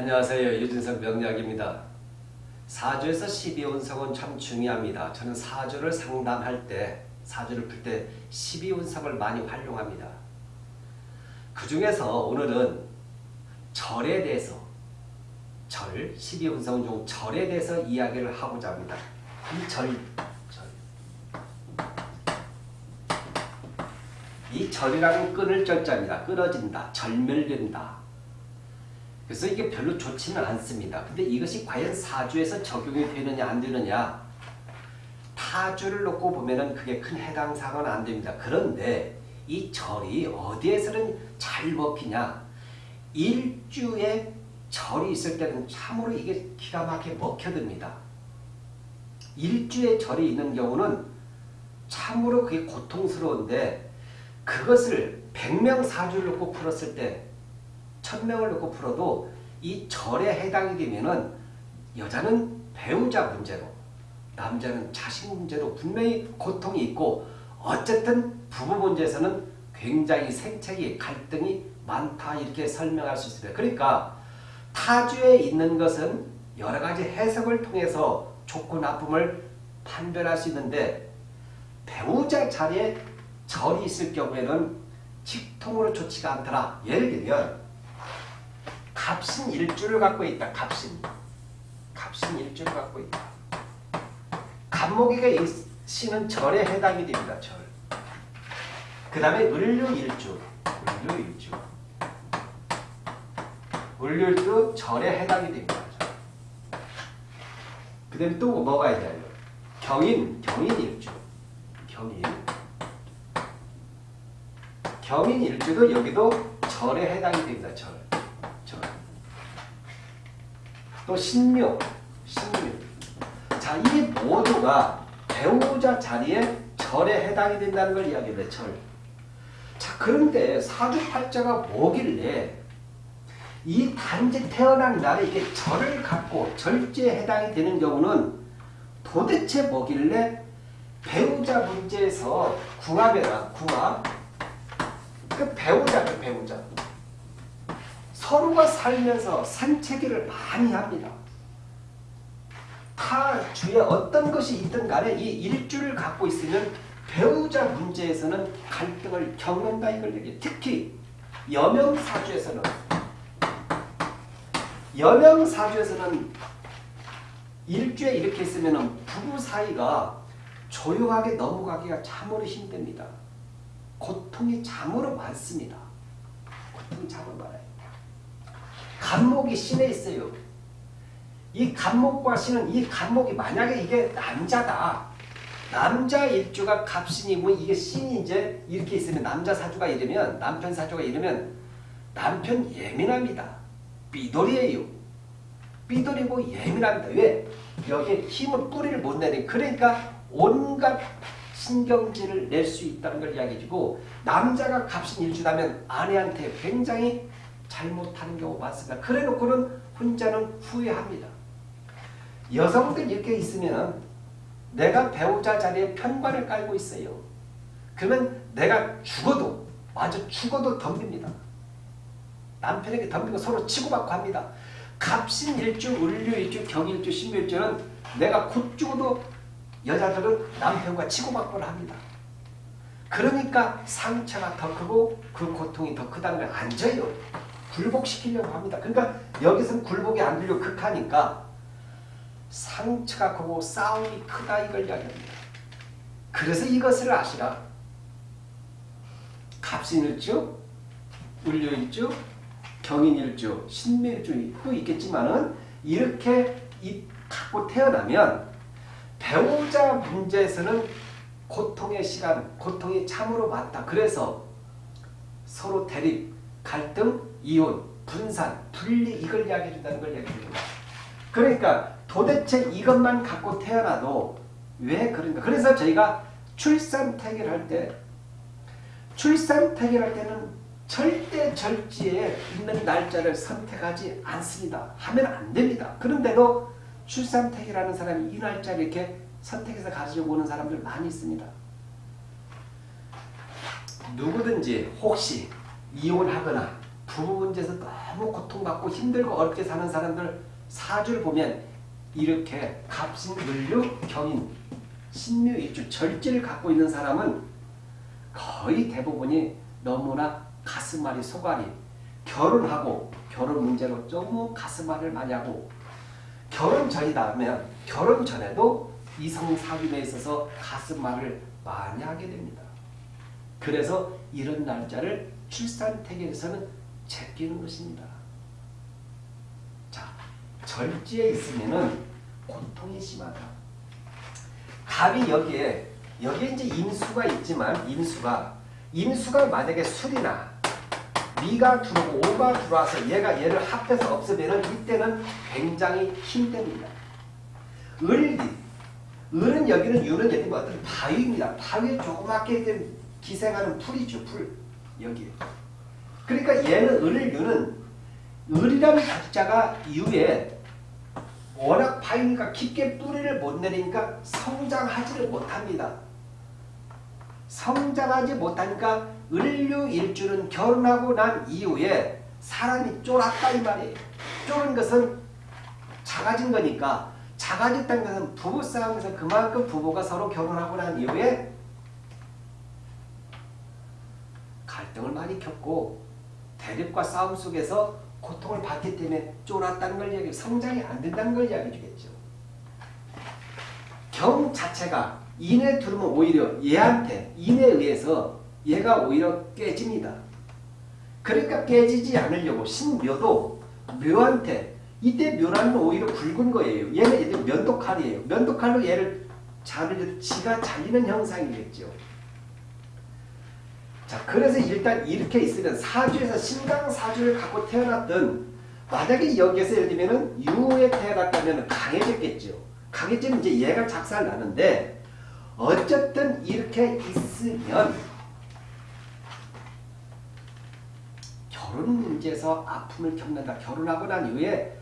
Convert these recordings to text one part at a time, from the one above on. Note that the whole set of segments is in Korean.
안녕하세요. 유진석 명약입니다. 사주에서 12운석은 참 중요합니다. 저는 사주를 상담할 때, 사주를 풀 때 12운석을 많이 활용합니다. 그 중에서 오늘은 절에 대해서, 절, 12운석 중 절에 대해서 이야기를 하고자 합니다. 이 절, 절. 이 절이라는 끊을 절자입니다. 끊어진다, 절멸된다. 그래서 이게 별로 좋지는 않습니다. 근데 이것이 과연 사주에서 적용이 되느냐 안 되느냐 타주를 놓고 보면은 그게 큰 해당 사항은 안 됩니다. 그런데 이 절이 어디에서는 잘 먹히냐 일주에 절이 있을 때는 참으로 이게 기가 막히게 먹혀듭니다. 일주에 절이 있는 경우는 참으로 그게 고통스러운데 그것을 100명 사주를 놓고 풀었을 때 천명을 놓고 풀어도 이 절에 해당이 되면은 여자는 배우자 문제로 남자는 자식 문제로 분명히 고통이 있고 어쨌든 부부 문제에서는 굉장히 생체기 갈등이 많다 이렇게 설명할 수 있습니다. 그러니까 타주에 있는 것은 여러 가지 해석을 통해서 좋고 나쁨을 판별할 수 있는데 배우자 자리에 절이 있을 경우에는 직통으로 좋지가 않더라. 예를 들면 갑신 일주를 갖고 있다. 갑신. 갑신 일주를 갖고 있다. 갑목이가 신은 절에 해당이 됩니다. 절. 그 다음에 을류 일주. 을류 일주. 을류 일주 절에 해당이 됩니다. 그 다음에 또 뭐가 있나요? 경인, 경인 일주. 경인. 경인 일주도 여기도 절에 해당이 됩니다. 절. 절. 또 신묘, 신묘. 자, 이 모두가 배우자 자리에 절에 해당이 된다는 걸 이야기합니다. 절. 자, 그런데 사주팔자가 뭐길래 이 단지 태어난 날에 이게 절을 갖고 절제에 해당이 되는 경우는 도대체 뭐길래 배우자 문제에서 궁합이라 궁합 그 배우자를 배우자 서로가 살면서 산책을 많이 합니다. 타 주에 어떤 것이 있든 간에 이 일주를 갖고 있으면 배우자 문제에서는 갈등을 겪는다 이걸 얘기해 특히 여명사주에서는 여명사주에서는 일주에 이렇게 있으면 부부 사이가 조용하게 넘어가기가 참으로 힘듭니다. 고통이 참으로 많습니다. 고통이 참으로 많아요. 간목이 신에 있어요. 이 간목과 신은 이 간목이 만약에 이게 남자다. 남자 일주가 갑신이면 이게 신이 이제 이렇게 있으면 남자 사주가 이러면 남편 사주가 이러면 남편 예민합니다. 삐돌이에요. 삐돌이고 예민합니다. 왜? 여기에 힘을 뿌리를 못 내니 그러니까 온갖 신경질을 낼 수 있다는 걸 이야기해주고 남자가 값인 일주라면 아내한테 굉장히 잘못하는 경우가 많습니다. 그래 놓고는 혼자는 후회합니다. 여성들 이렇게 있으면 내가 배우자 자리에 편관을 깔고 있어요. 그러면 내가 죽어도 마저 죽어도 덤빕니다. 남편에게 덤비고 서로 치고받고 합니다. 갑신 일주, 을류 일주, 경일주, 신묘일주는 내가 곧 죽어도 여자들은 남편과 치고받고를 합니다. 그러니까 상처가 더 크고 그 고통이 더 크다는 걸 앉아요. 굴복시키려고 합니다. 그러니까 여기서는 굴복이 안 되려고 극하니까 상처가 크고 싸움이 크다 이걸 이야기합니다. 그래서 이것을 아시라. 갑신일주, 을류일주, 경인일주, 신묘일주도 있겠지만은 이렇게 갖고 태어나면 배우자 문제에서는 고통의 시간, 고통이 참으로 많다. 그래서 서로 대립, 갈등, 이혼, 분산, 분리 이걸 이야기해 준다는 걸 이야기해 줍니다. 그러니까 도대체 이것만 갖고 태어나도 왜 그런가. 그래서 저희가 출산 태결할 때 출산 태결할 때는 절대 절지에 있는 날짜를 선택하지 않습니다. 하면 안 됩니다. 그런데도 출산택이라는 사람이 이 날짜를 이렇게 선택해서 가지고 오는 사람들 많이 있습니다. 누구든지 혹시 이혼하거나 부부 문제에서 너무 고통받고 힘들고 어렵게 사는 사람들 사주를 보면 이렇게 갑신, 을류, 경인, 신묘, 일주, 절제를 갖고 있는 사람은 거의 대부분이 너무나 가슴앓이, 속앓이, 결혼하고 결혼 문제로 너무 가슴앓이를 많이 하고 결혼 전이다 하면 결혼 전에도 이성 사귀에 있어서 가슴앓이를 많이 하게 됩니다. 그래서 이런 날짜를 출산태계에서는 제끼는 것입니다. 자, 절지에 있으면은 고통이 심하다. 갑이 여기에 여기에 이제 임수가 있지만 임수가 임수가 만약에 술이나 미가 들어오고 오가 들어와서 얘가 얘를 합해서 없으면은 이때는 굉장히 힘듭니다. 을이 을은 여기는 유는 여기 어떤 바위입니다. 바위에 조그맣게 된 기생하는 풀이죠. 풀 여기. 그러니까 얘는 을을 유는 을이라는 자자가 유에 워낙 바위니까 깊게 뿌리를 못 내리니까 성장하지를 못합니다. 성장하지 못하니까 을류 일주는 결혼하고 난 이후에 사람이 쫄았다 이 말이에요. 쫄은 것은 작아진 거니까 작아졌다는 것은 부부싸움에서 그만큼 부부가 서로 결혼하고 난 이후에 갈등을 많이 겪고 대립과 싸움 속에서 고통을 받기 때문에 쫄았다는 걸 이야기, 성장이 안 된다는 걸 이야기해 주겠죠. 경 자체가 인에 들으면 오히려 얘한테 인에 의해서 얘가 오히려 깨집니다. 그러니까 깨지지 않으려고 신묘도 묘한테 이때 묘라는 오히려 굵은 거예요. 얘는 얘들 면도칼이에요. 면도칼로 얘를 자르려 지가 잘리는 형상이겠죠. 자, 그래서 일단 이렇게 있으면 사주에서 신강 사주를 갖고 태어났던 만약에 여기에서 예를 들면은 유에 태어났다면 강해졌겠죠. 강해지면 이제 얘가 작살 나는데 어쨌든 이렇게 있으면 결혼 문제에서 아픔을 겪는다. 결혼하고 난 이후에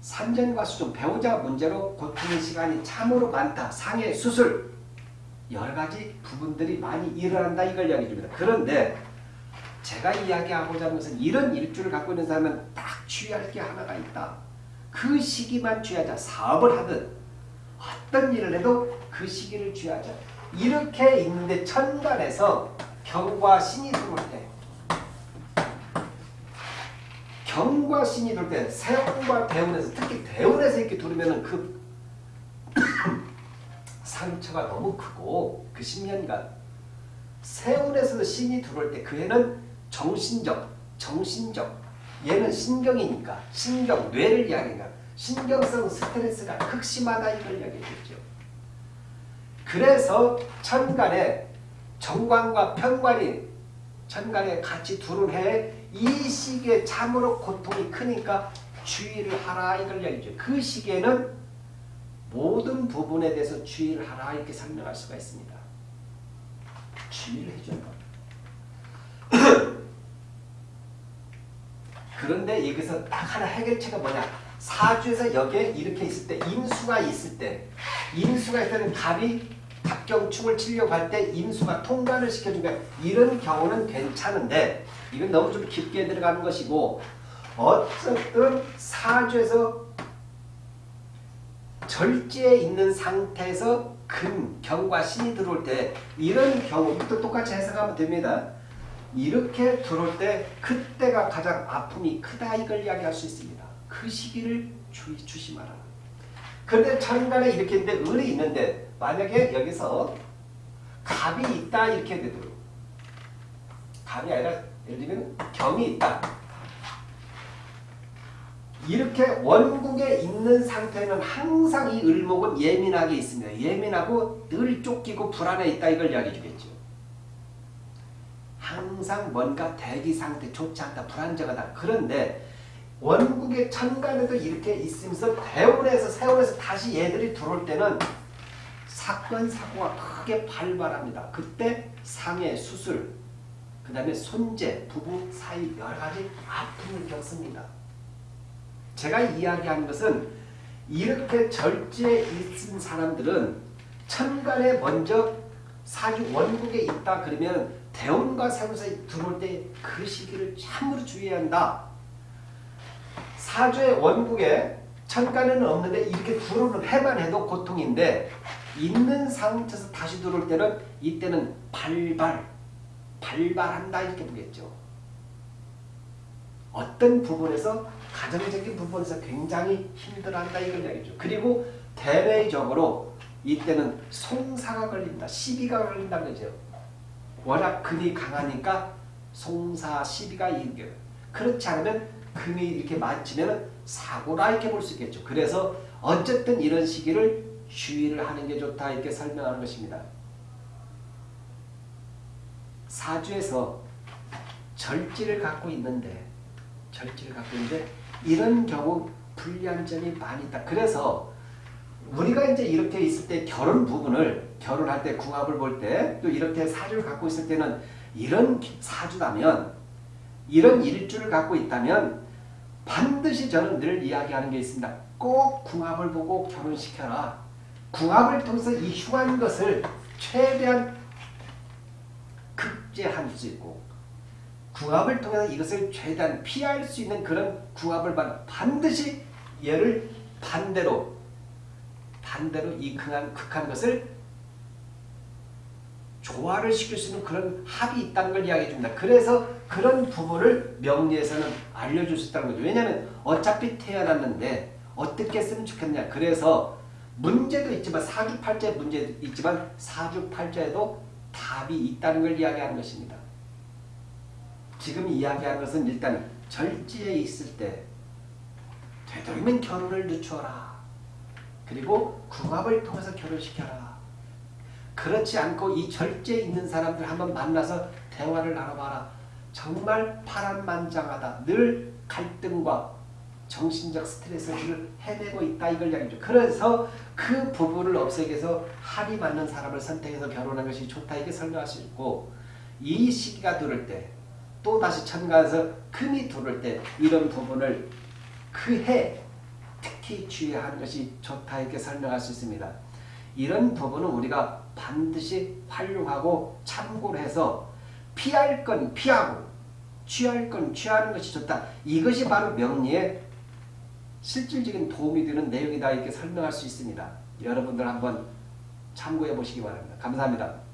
산전과 수종, 배우자 문제로 고통의 시간이 참으로 많다. 상해, 수술 여러 가지 부분들이 많이 일어난다 이걸 이야기해 줍니다. 그런데 제가 이야기하고자 하는 것은 이런 일주를 갖고 있는 사람은 딱 주의할 게 하나가 있다. 그 시기만 주의하자. 사업을 하든 어떤 일을 해도 그 시기를 주의하자. 이렇게 있는데 천간에서 경과 신이 들어올 때 경과 신이 들어올 때 세운과 대운에서 특히 대운에서 이렇게 들으면 그 상처가 너무 크고 그 10년간 세운에서도 신이 들어올 때 그 해는 정신적, 정신적 얘는 신경이니까 신경, 뇌를 이야기하니까 신경성 스트레스가 극심하다 이걸 이야기했죠. 그래서 천간에 정관과 편관이 천간에 같이 두른 해에 이 시기에 참으로 고통이 크니까 주의를 하라 이걸 이야기죠. 그 시기에는 모든 부분에 대해서 주의를 하라 이렇게 설명할 수가 있습니다. 주의를 겁니다. 그런데 여기서 딱 하나 해결책가 뭐냐? 사주에서 여기에 이렇게 있을 때 임수가 있을 때 임수가 있을 때는 갑이 갑경충을 치려고 할 때 임수가 통과를 시켜주니까 이런 경우는 괜찮은데 이건 너무 좀 깊게 들어가는 것이고 어쨌든 사주에서 절제에 있는 상태에서 금, 경과 신이 들어올 때 이런 경우 이것도 똑같이 해석하면 됩니다. 이렇게 들어올 때 그때가 가장 아픔이 크다 이걸 이야기할 수 있습니다. 그 시기를 주, 조심하라. 그런데 천간에 이렇게 있는데 을이 있는데 만약에 여기서 갑이 있다 이렇게 되도록 갑이 아니라 예를 들면 경이 있다. 이렇게 원국에 있는 상태는 항상 이 을목은 예민하게 있습니다. 예민하고 늘 쫓기고 불안해 있다 이걸 이야기해 주겠죠. 항상 뭔가 대기 상태 좋지 않다 불안정하다. 그런데 원국의 천간에도 이렇게 있으면서 대운에서 세운에서 다시 얘들이 들어올 때는 사건 사고가 크게 발발합니다. 그때 상해 수술 그 다음에 손재 부부 사이 여러 가지 아픔을 겪습니다. 제가 이야기하는 것은 이렇게 절제에 있은 사람들은 천간에 먼저 사주 원국에 있다 그러면 대운과 사주에서 들어올 때 그 시기를 참으로 주의해야 한다. 사주의 원국에 천간에는 없는데 이렇게 들어오는 해만 해도 고통인데 있는 상태에서 다시 들어올 때는 이때는 발발, 발발한다 이렇게 보겠죠. 어떤 부분에서 가정적인 부분에서 굉장히 힘들어한다 이걸 이야기죠. 그리고 대외적으로 이때는 송사가 걸린다, 시비가 걸린다는 거죠. 워낙 금이 강하니까 송사, 시비가 이겨요. 그렇지 않으면 금이 이렇게 맞으면 사고라 이렇게 볼 수 있겠죠. 그래서 어쨌든 이런 시기를 주의를 하는 게 좋다 이렇게 설명하는 것입니다. 사주에서 절지를 갖고 있는데 절지를 갖고 있는데 이런 경우 불리한 점이 많이 있다. 그래서 우리가 이제 이렇게 있을 때 결혼 부분을 결혼할 때 궁합을 볼 때 또 이렇게 사주를 갖고 있을 때는 이런 사주라면 이런 일주를 갖고 있다면 반드시 저는 늘 이야기하는 게 있습니다. 꼭 궁합을 보고 결혼시켜라. 궁합을 통해서 이 흉한 것을 최대한 극제할 수 있고 궁합을 통해서 이것을 최대한 피할 수 있는 그런 궁합을 반드시 얘를 반대로 반대로 이 극한, 극한 것을 조화를 시킬 수 있는 그런 합이 있다는 걸 이야기해 줍니다. 그래서 그런 부분을 명리에서는 알려줄 수 있다는 거죠. 왜냐하면 어차피 태어났는데 어떻게 했으면 좋겠냐. 그래서 문제도 있지만 사주팔자에 문제도 있지만 사주팔자에도 답이 있다는 걸 이야기하는 것입니다. 지금 이야기하는 것은 일단 절지에 있을 때 되도록이면 결혼을 늦춰라. 그리고 궁합을 통해서 결혼시켜라. 그렇지 않고 이 절제에 있는 사람들 한번 만나서 대화를 나눠봐라. 정말 파란만장하다. 늘 갈등과 정신적 스트레스를 해내고 있다 이걸 이야기죠. 그래서 그 부분을 없애기 위해서 합이 맞는 사람을 선택해서 결혼하는 것이 좋다 이렇게 설명할 수 있고 이 시기가 들을 때 또다시 천간에서 금이 들을 때 이런 부분을 그 해 특히 주의하는 것이 좋다 이렇게 설명할 수 있습니다. 이런 부분은 우리가 반드시 활용하고 참고를 해서 피할 건 피하고 취할 건 취하는 것이 좋다. 이것이 바로 명리의 실질적인 도움이 되는 내용이다 이렇게 설명할 수 있습니다. 여러분들 한번 참고해 보시기 바랍니다. 감사합니다.